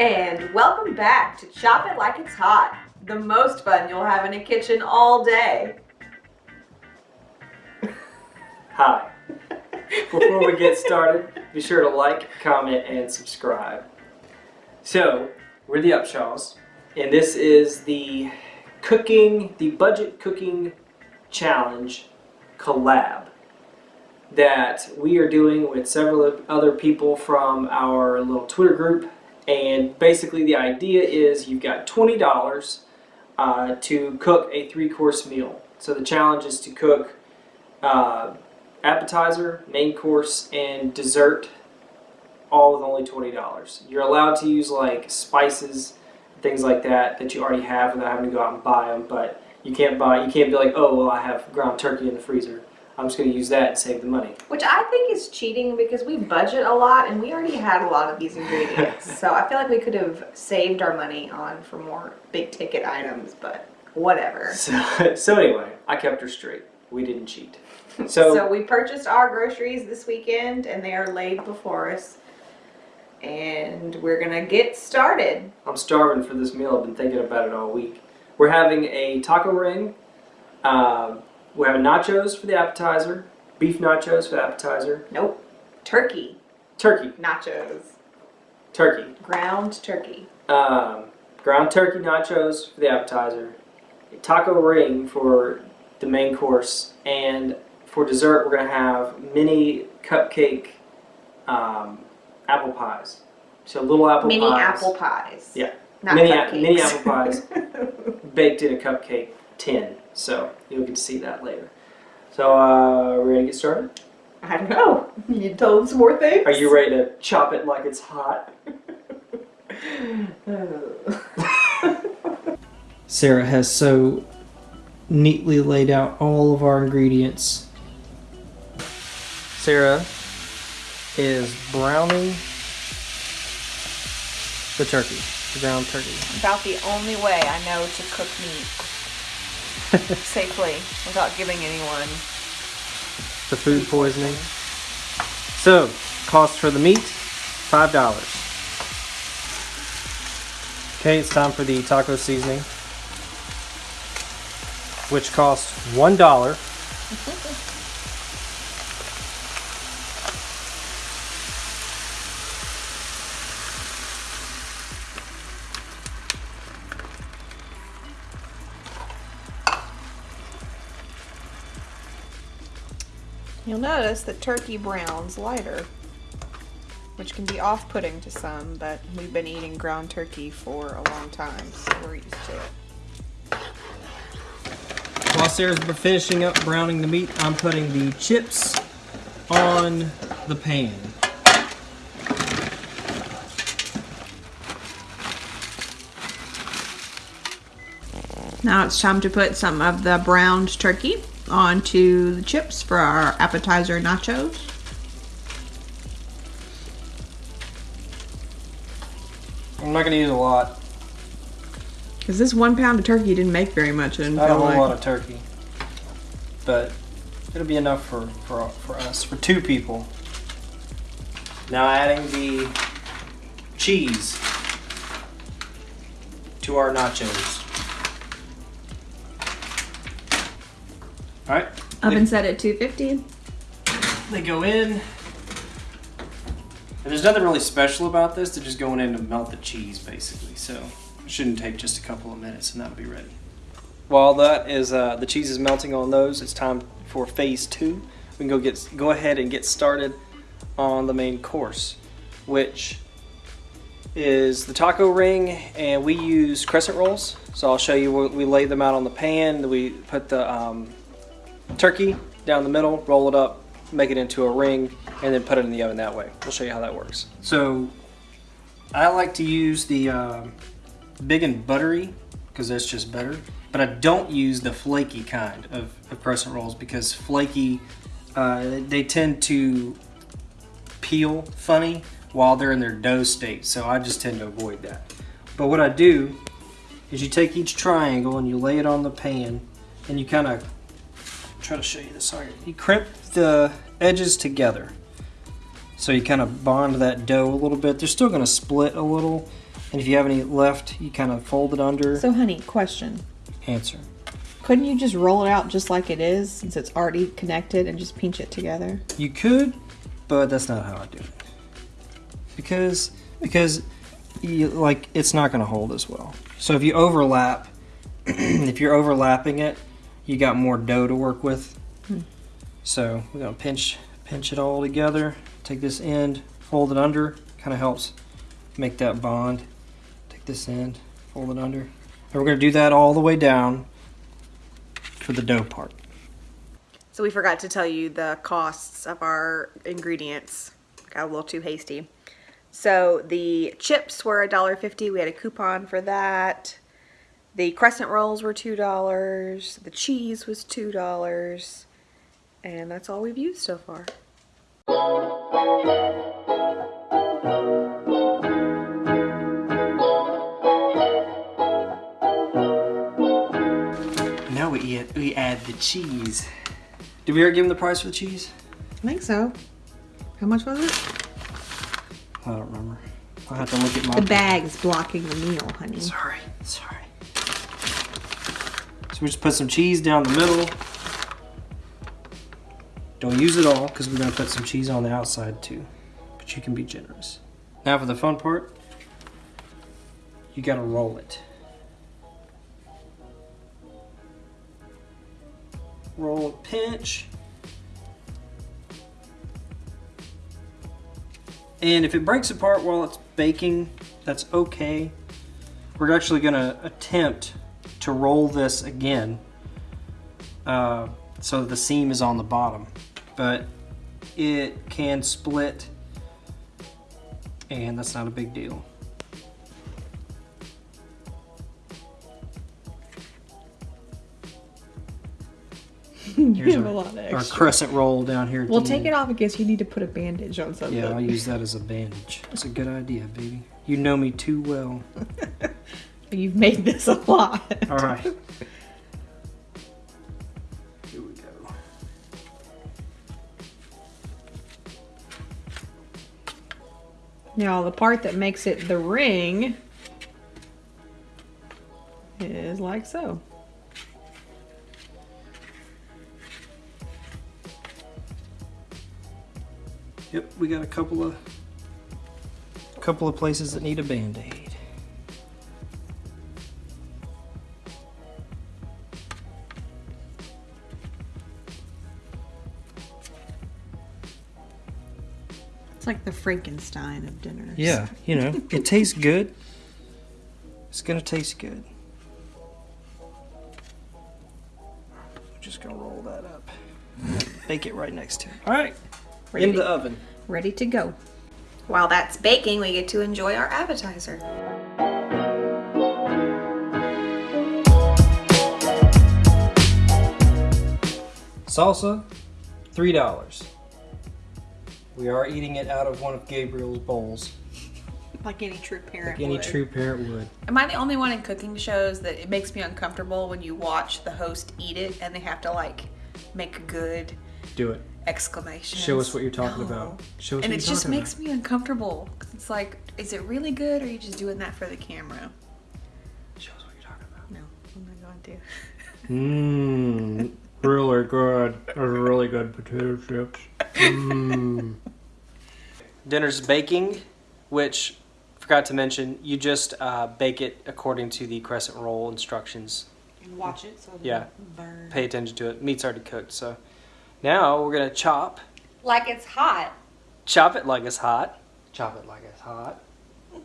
And welcome back to Chop It Like It's Hot, the most fun you'll have in a kitchen all day. Hi. Before we get started, be sure to like, comment, and subscribe. So, we're the Upshaws, and this is the cooking, the budget cooking challenge collab that we are doing with several other people from our little Twitter group. And basically, the idea is you've got $20 uh, to cook a three course meal. So, the challenge is to cook uh, appetizer, main course, and dessert all with only $20. You're allowed to use like spices, things like that that you already have without having to go out and buy them, but you can't buy, you can't be like, oh, well, I have ground turkey in the freezer. I'm just going to use that and save the money. Which I think is cheating because we budget a lot and we already had a lot of these ingredients. so I feel like we could have saved our money on for more big ticket items, but whatever. So, so anyway, I kept her straight. We didn't cheat. So, So, we purchased our groceries this weekend and they are laid before us. And we're gonna get started. I'm starving for this meal. I've been thinking about it all week. We're having a taco ring. Um, we're having nachos for the appetizer, beef nachos for the appetizer, Nope. Turkey turkey, nachos. turkey, Ground turkey. um, ground turkey nachos for the appetizer, a taco ring for the main course, and for dessert we're gonna have mini cupcake um, apple pies. So little apple Mini pies. apple pies. Yeah. Not Mini mini apple pies. baked in a cupcake tin. So you'll get to see that later. So uh, we're gonna get started. I don't know. You told some more things? Are you ready to chop it like it's hot? Sarah has so neatly laid out all of our ingredients. Sarah is browning the turkey, the ground turkey. About the only way I know to cook meat safely without giving anyone the food poisoning. So, cost for the meat, $5. Okay, it's time for the taco seasoning, which costs $1. You'll notice that turkey browns lighter, which can be off-putting to some, but we've been eating ground turkey for a long time, so we're used to it. While Sarah's finishing up browning the meat, I'm putting the chips on the pan. Now it's time to put some of the browned turkey onto the chips for our appetizer nachos. I'm not gonna use a lot. Because this one pound of turkey didn't make very much, I didn't Not a like. lot of turkey, but it'll be enough for, for for us for two people. Now adding the cheese to our nachos. All right, Oven set at 250. they go in. And there's nothing really special about this. They're just going in to melt the cheese, basically. So it shouldn't take just a couple of minutes, and that'll be ready. While that is uh, the cheese is melting on those, it's time for phase two. We can go get go ahead and get started on the main course, which is the taco ring, and we use crescent rolls. So I'll show you. We we lay them out on the pan. We put the um, turkey down the middle, roll it up, make it into a ring, and then put it in the oven that way. We'll show you how that works. So I like to use the um big and buttery because that's just better. But I don't use the flaky kind of, of crescent rolls because flaky, uh, they tend to peel funny while they're in their dough state. So I just tend to avoid that. But what I do is you take each triangle and you lay it on the pan and you kind of try to show you this. Sorry. You crimp the edges together. So you kind of bond that dough a little bit. They're still going to split a little, And if you have any left, you kind of fold it under. So, honey, question. answer. Couldn't you just roll it out just like it is since it's already connected and just pinch it together? You could, but that's not how I do it. Because because you, like it's not going to hold as well. So if you overlap, if you're overlapping it, you got more dough to work with. Hmm. So we're going to pinch pinch it all together. Take this end, fold it under. Kind of helps make that bond. Take this end, fold it under. And we're going to do that all the way down for the dough part. So we forgot to tell you the costs of our ingredients. Got a little too hasty. So the chips were $1.50. We had a coupon for that. The crescent rolls were $2. The cheese was $2. And that's all we've used so far. Now we add, we add the cheese. Did we ever give him the price for the cheese? I think so. How much was it? I don't remember. I'll have to look at my. The bag's blocking the meal, honey. Sorry, sorry. So we just put some cheese down the middle. Don't use it all because we're gonna put some cheese on the outside too. But you can be generous. Now for the fun part, you gotta roll it. Roll pinch. And if it breaks apart while it's baking, that's okay. We're actually gonna attempt to roll this again uh, so the seam is on the bottom. But it can split and that's not a big deal. Here's have our, a lot of our crescent roll down here. Well, take end. it off in case you need to put a bandage on something. Yeah, I'll use that as a bandage. That's a good idea, baby. You know me too well. You've made this a lot. All right. Here we go. Now, the part that makes it the ring is like so. Yep, we got a couple of couple of places that need a band-aid. Like the Frankenstein of dinners. Yeah, you know, it tastes good. It's gonna taste good. We're just gonna roll that up. Bake it right next to it. All right, Ready in the oven. Ready to go. While that's baking, we get to enjoy our appetizer. Salsa, three dollars. We are eating it out of one of Gabriel's bowls, Like any true parent. like any would. true parent would. Am I the only one in cooking shows that it makes me uncomfortable when you watch the host eat it and they have to like make good Do it. exclamation? Show us what you're talking about. Show us And what it you're just talking makes me uncomfortable. 'Cause it's like, is it really good or are you just doing that for the camera? about. Show us what you're talking about. No, I'm not going to. Mmm, really good. Those are really good potato chips. Mmm. Dinner's baking, which forgot to mention, you just uh, bake it according to the crescent roll instructions. And watch it so it Yeah. doesn't burn. Pay attention to it. Meat's already cooked, so now we're gonna chop. Like it's hot. Chop it like it's hot. Chop it like it's hot.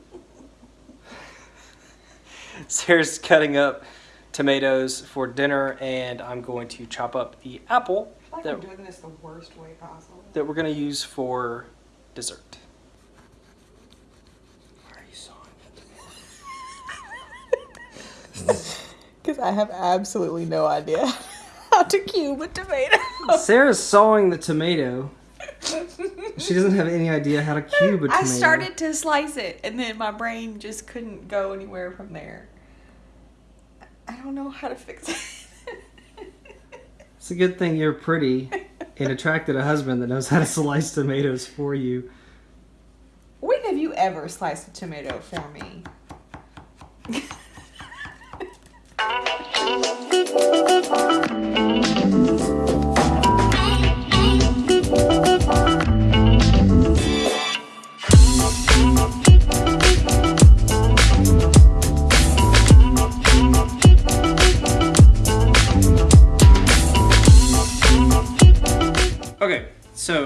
Sarah's cutting up tomatoes for dinner, and I'm going to chop up the apple I feel like that, I'm doing this the worst way possible. that we're going to use for dessert. Why are you sawing it? Because I have absolutely no idea how to cube a tomato. Sarah's sawing the tomato. She doesn't have any idea how to cube a tomato. I started to slice it, and then my brain just couldn't go anywhere from there. I don't know how to fix it. It's a good thing you're pretty and attracted a husband that knows how to slice tomatoes for you. when have you ever sliced a tomato for me?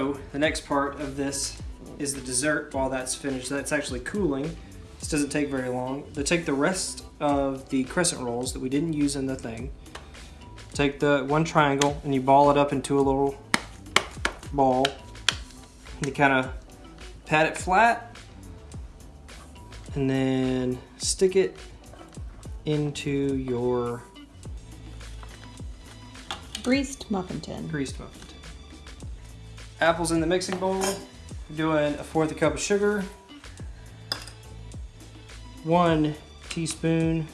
so the next part of this is the dessert while that's finished. That's actually cooling. This doesn't take very long. To take the rest of the crescent rolls that we didn't use in the thing, take the one triangle and you ball it up into a little ball. You kind of pat it flat and then stick it into your Greased muffin tin. greased muffin. Apples in the mixing bowl. Doing a fourth a cup of sugar. One teaspoon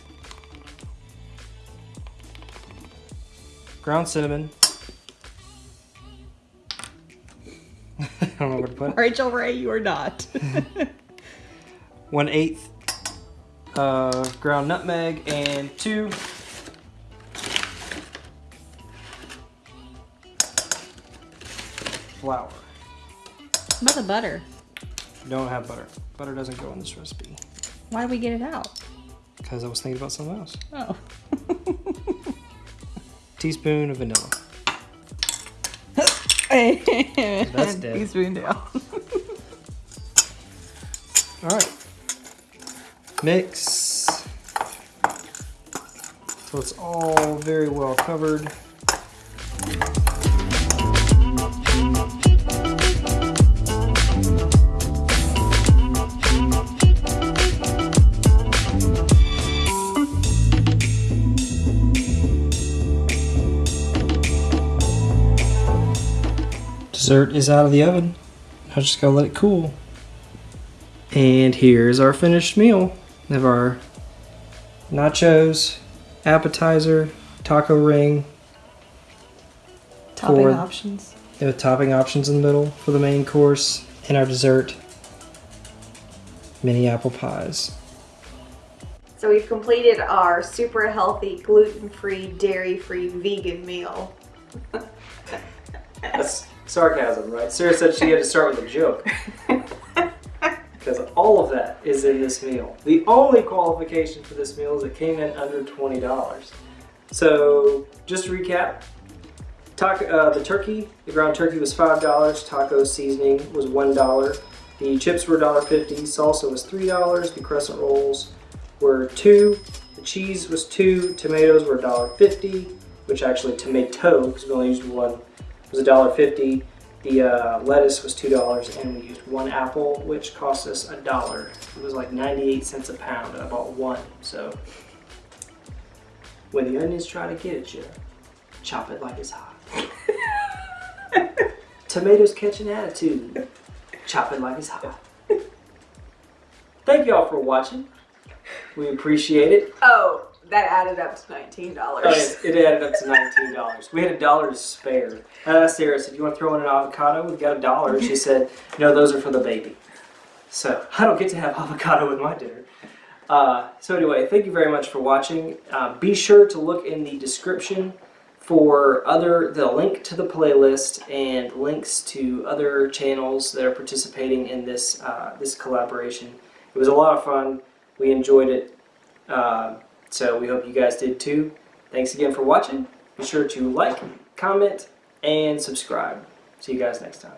ground cinnamon. I don't know where to put it. Rachael Ray, you are not. One eighth uh, ground nutmeg and two flour. What about the butter? Don't have butter. Butter doesn't go in this recipe Why did we get it out? because I was thinking about something else. Oh. Teaspoon of vanilla. That's dead. Teaspoon down. All right. Mix. So it's all very well covered. Dessert is out of the oven. I just gotta let it cool. And here's our finished meal. We have our nachos, appetizer, taco ring, Topping For- options. with topping options in the middle for the main course, and our dessert, mini apple pies. So we've completed our super healthy, gluten-free, dairy-free vegan meal. That's sarcasm, right? Sarah said she had to start with a joke. Because all of that is in this meal. The only qualification for this meal is it came in under $20. So, just to recap, taco, uh, the turkey, the ground turkey was $5, taco seasoning was $1, the chips were $1.50, salsa was $3, the crescent rolls were 2 the cheese was 2 tomatoes were $1.50, which actually tomato, because we only used one, was $1.50. The uh, lettuce was two dollars, and we used one apple, which cost us a dollar. It was like ninety-eight cents a pound, and I bought one. So when the onions try to get at you, chop it like it's hot. Tomatoes catch an attitude, chop it like it's hot. Thank y'all for watching. We appreciate it. Oh, that added up to nineteen dollars. It, added up to nineteen dollars. We had a dollar to spare. Asked Sarah, said, "You want to throw in an avocado?" We've got a dollar. She said, "No, those are for the baby." So I don't get to have avocado with my dinner. Uh, so anyway, thank you very much for watching. Uh, be sure to look in the description for other the link to the playlist and links to other channels that are participating in this uh, this collaboration. It was a lot of fun. We enjoyed it. So we hope you guys did too. Thanks again for watching. Be sure to like, comment, and subscribe. See you guys next time.